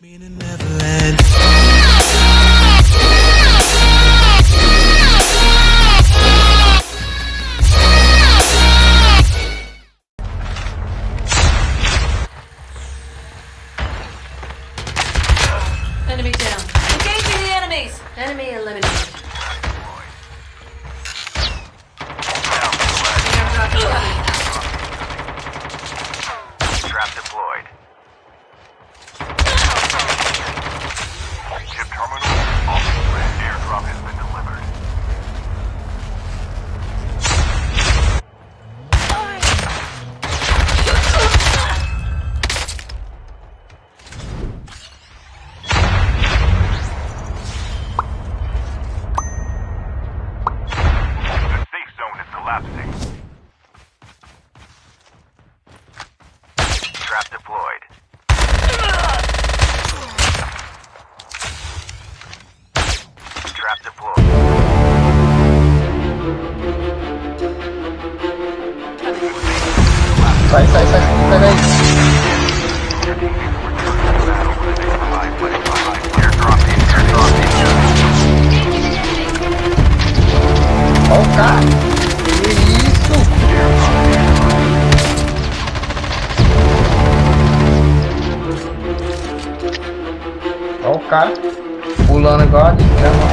me in a Neverland. Enemy down. Engaging the enemies. Enemy eliminated. Airdrop is. Trap deployed. Collapsing. Trap deployed. Trap deployed. Sai, sai, sai, sai daí. Olha o cara pulando agora a gente.